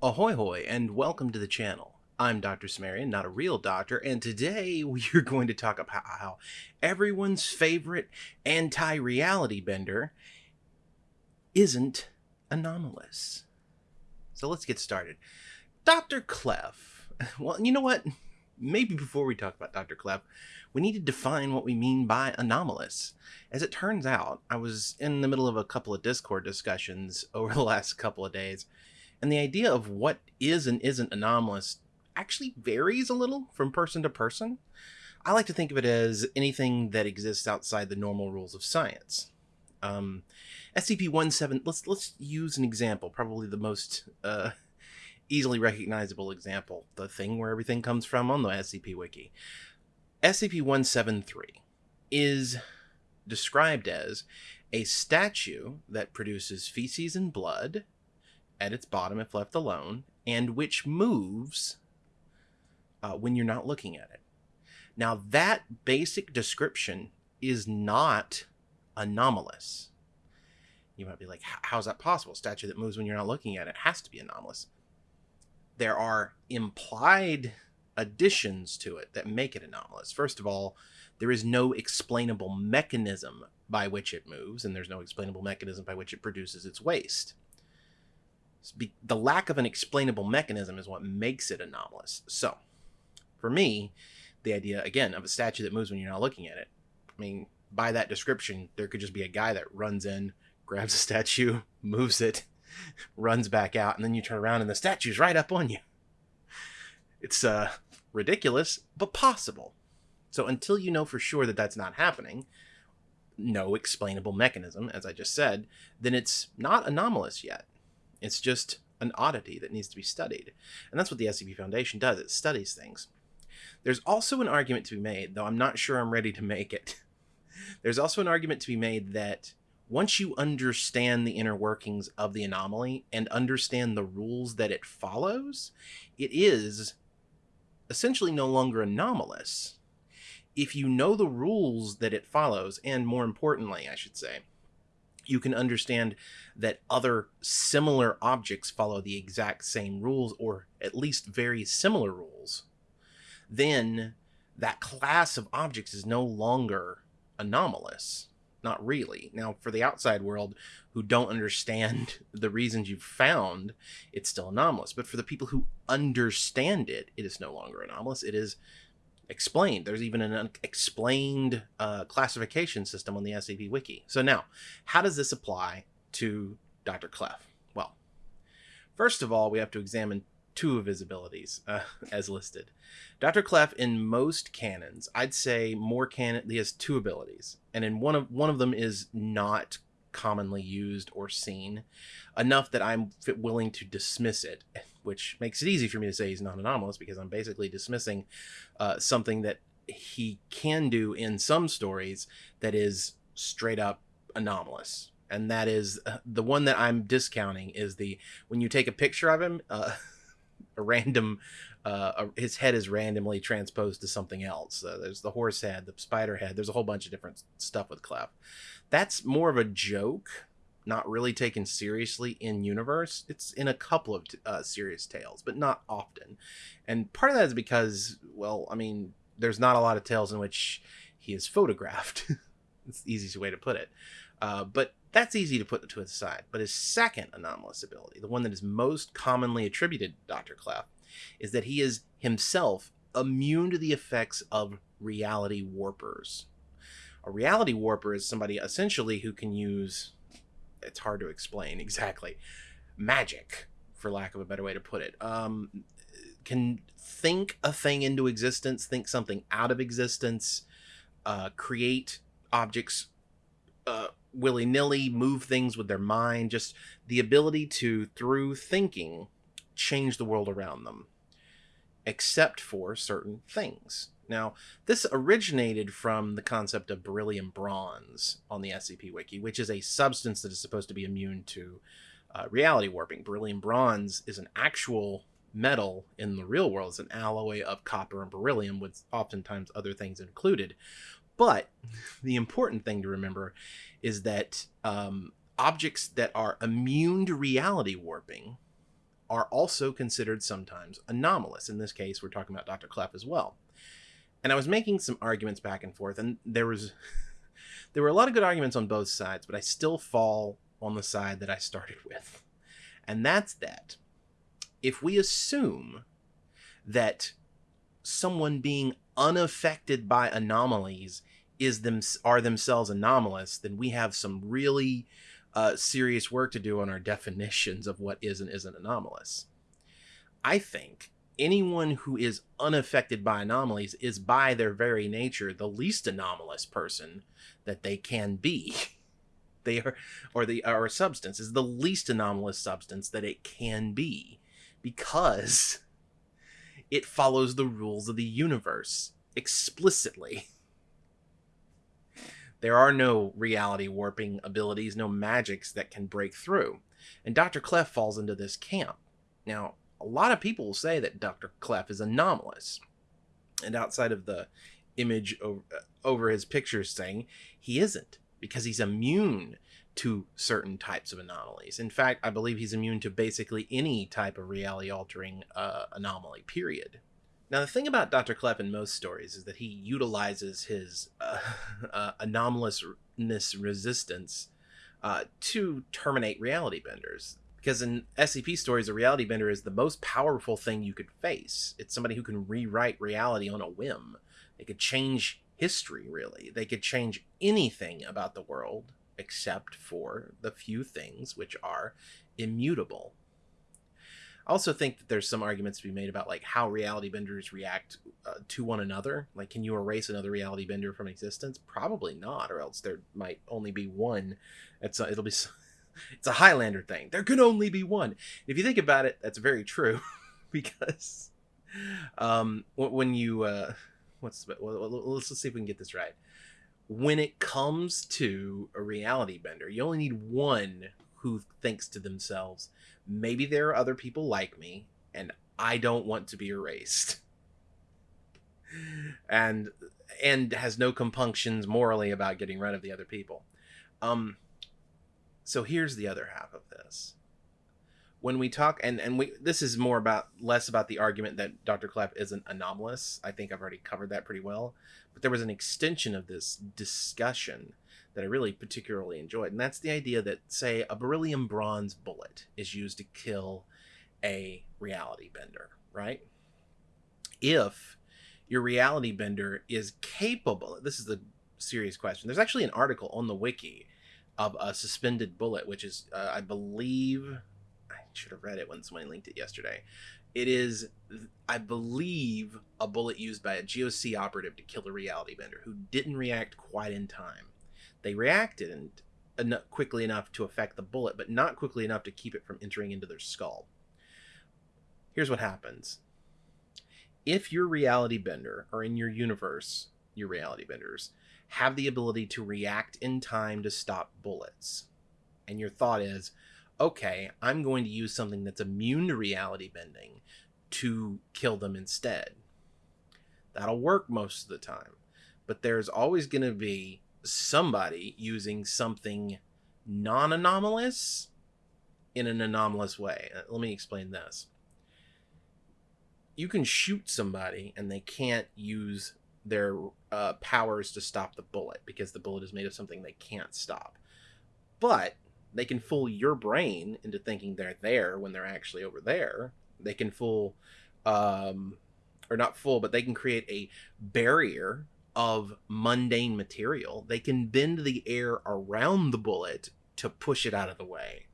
Ahoy hoy and welcome to the channel. I'm Dr. Cimmerian, not a real doctor, and today we are going to talk about how everyone's favorite anti-reality bender isn't anomalous. So let's get started. Dr. Clef. Well, you know what? Maybe before we talk about Dr. Clef, we need to define what we mean by anomalous. As it turns out, I was in the middle of a couple of Discord discussions over the last couple of days, and the idea of what is and isn't anomalous actually varies a little from person to person. I like to think of it as anything that exists outside the normal rules of science. Um, SCP-17, let's, let's use an example, probably the most uh, easily recognizable example, the thing where everything comes from on the SCP Wiki. SCP-173 is described as a statue that produces feces and blood at its bottom if left alone, and which moves uh, when you're not looking at it. Now, that basic description is not anomalous. You might be like, how's that possible? A statue that moves when you're not looking at it has to be anomalous. There are implied additions to it that make it anomalous. First of all, there is no explainable mechanism by which it moves, and there's no explainable mechanism by which it produces its waste the lack of an explainable mechanism is what makes it anomalous. So, for me, the idea again of a statue that moves when you're not looking at it. I mean, by that description, there could just be a guy that runs in, grabs a statue, moves it, runs back out, and then you turn around and the statue's right up on you. It's uh ridiculous, but possible. So until you know for sure that that's not happening, no explainable mechanism, as I just said, then it's not anomalous yet. It's just an oddity that needs to be studied. And that's what the SCP Foundation does. It studies things. There's also an argument to be made, though I'm not sure I'm ready to make it. There's also an argument to be made that once you understand the inner workings of the anomaly and understand the rules that it follows, it is essentially no longer anomalous. If you know the rules that it follows, and more importantly, I should say, you can understand that other similar objects follow the exact same rules or at least very similar rules, then that class of objects is no longer anomalous. Not really. Now, for the outside world who don't understand the reasons you've found, it's still anomalous. But for the people who understand it, it is no longer anomalous. It is explained. There's even an explained uh, classification system on the SCP Wiki. So now, how does this apply to Dr. Clef? Well, first of all, we have to examine two of his abilities uh, as listed. Dr. Clef, in most canons, I'd say more canon, he has two abilities, and in one of one of them is not commonly used or seen enough that I'm willing to dismiss it, which makes it easy for me to say he's not anomalous because I'm basically dismissing uh, something that he can do in some stories that is straight up anomalous. And that is uh, the one that I'm discounting is the when you take a picture of him, uh, a random, uh, his head is randomly transposed to something else. Uh, there's the horse head, the spider head. There's a whole bunch of different stuff with Clef. That's more of a joke not really taken seriously in universe. It's in a couple of uh, serious tales, but not often. And part of that is because, well, I mean, there's not a lot of tales in which he is photographed. it's the easiest way to put it. Uh, but that's easy to put to the side. But his second anomalous ability, the one that is most commonly attributed to Dr. Clef, is that he is himself immune to the effects of reality warpers. A reality warper is somebody essentially who can use it's hard to explain exactly magic for lack of a better way to put it um, can think a thing into existence think something out of existence uh, create objects uh, willy-nilly move things with their mind just the ability to through thinking change the world around them except for certain things now, this originated from the concept of beryllium bronze on the SCP Wiki, which is a substance that is supposed to be immune to uh, reality warping. Beryllium bronze is an actual metal in the real world. It's an alloy of copper and beryllium with oftentimes other things included. But the important thing to remember is that um, objects that are immune to reality warping are also considered sometimes anomalous. In this case, we're talking about Dr. Clef as well. And I was making some arguments back and forth, and there was there were a lot of good arguments on both sides, but I still fall on the side that I started with. And that's that if we assume that someone being unaffected by anomalies is them are themselves anomalous, then we have some really uh, serious work to do on our definitions of what is and isn't anomalous. I think anyone who is unaffected by anomalies is by their very nature the least anomalous person that they can be. they are or the or substance is the least anomalous substance that it can be because it follows the rules of the universe explicitly. There are no reality warping abilities, no magics that can break through. And Dr. Clef falls into this camp. Now, a lot of people will say that Dr. Clef is anomalous. And outside of the image over, over his pictures saying he isn't because he's immune to certain types of anomalies. In fact, I believe he's immune to basically any type of reality altering uh, anomaly, period. Now, the thing about Dr. Clef in most stories is that he utilizes his uh, uh, anomalousness resistance uh, to terminate reality benders. Because in SCP stories, a reality bender is the most powerful thing you could face. It's somebody who can rewrite reality on a whim. They could change history, really. They could change anything about the world except for the few things which are immutable. I also think that there's some arguments to be made about like how reality benders react uh, to one another. Like, can you erase another reality bender from existence? Probably not, or else there might only be one. It's a, it'll be it's a Highlander thing. There can only be one. If you think about it, that's very true, because um, when you uh, what's let's, let's see if we can get this right when it comes to a reality bender, you only need one who thinks to themselves, maybe there are other people like me, and I don't want to be erased. and and has no compunctions morally about getting rid of the other people. Um so here's the other half of this when we talk and and we this is more about less about the argument that Dr. Clef isn't anomalous. I think I've already covered that pretty well. But there was an extension of this discussion that I really particularly enjoyed, and that's the idea that say a beryllium bronze bullet is used to kill a reality bender, right? If your reality bender is capable, this is the serious question. There's actually an article on the wiki of a suspended bullet, which is, uh, I believe, should have read it when somebody linked it yesterday. It is, I believe, a bullet used by a GOC operative to kill a reality bender who didn't react quite in time. They reacted and en- quickly enough to affect the bullet, but not quickly enough to keep it from entering into their skull. Here's what happens. If your reality bender, or in your universe, your reality benders, have the ability to react in time to stop bullets, and your thought is, okay, I'm going to use something that's immune to reality bending to kill them instead. That'll work most of the time. But there's always going to be somebody using something non anomalous in an anomalous way. Uh, let me explain this. You can shoot somebody and they can't use their uh, powers to stop the bullet because the bullet is made of something they can't stop. But they can fool your brain into thinking they're there when they're actually over there. They can fool, um, or not fool, but they can create a barrier of mundane material. They can bend the air around the bullet to push it out of the way.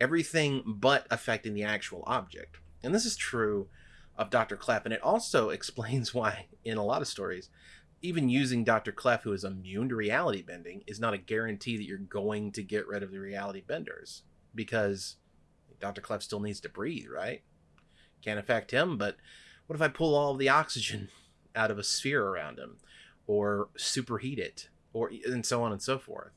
Everything but affecting the actual object. And this is true of Dr. Clef, and it also explains why, in a lot of stories, even using Dr. Clef, who is immune to reality bending, is not a guarantee that you're going to get rid of the reality benders because Dr. Clef still needs to breathe, right? Can't affect him, but what if I pull all the oxygen out of a sphere around him or superheat it or and so on and so forth?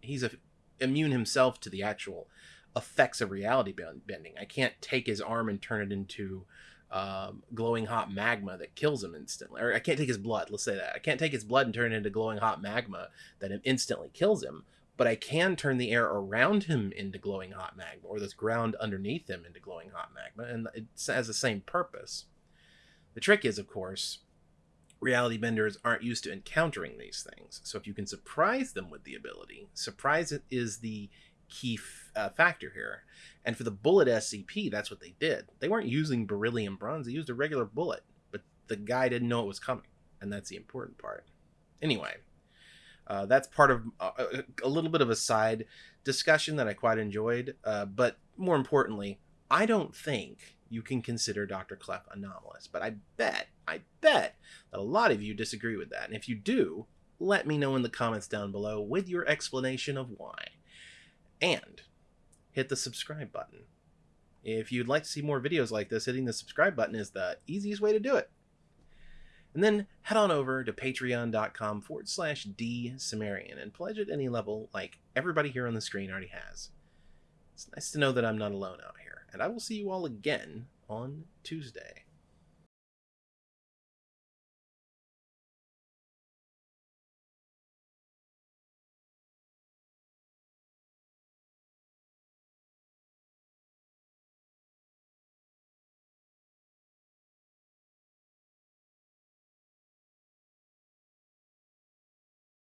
He's a, immune himself to the actual effects of reality bending. I can't take his arm and turn it into um, glowing hot magma that kills him instantly. Or I can't take his blood. Let's say that I can't take his blood and turn it into glowing hot magma that instantly kills him. but I can turn the air around him into glowing hot magma, or this ground underneath him into glowing hot magma, and it has the same purpose. The trick is, of course, reality benders aren't used to encountering these things. So if you can surprise them with the ability, surprise is the key f- uh, factor here. And for the bullet SCP, that's what they did. They weren't using beryllium bronze, they used a regular bullet, but the guy didn't know it was coming. And that's the important part. Anyway, uh, that's part of uh, a little bit of a side discussion that I quite enjoyed. Uh, but more importantly, I don't think you can consider Dr. Clef anomalous. But I bet, I bet that a lot of you disagree with that. And if you do, let me know in the comments down below with your explanation of why. And hit the subscribe button. If you'd like to see more videos like this, hitting the subscribe button is the easiest way to do it. And then head on over to patreon.com forward slash D Cimmerian and pledge at any level like everybody here on the screen already has. It's nice to know that I'm not alone out here and I will see you all again on Tuesday.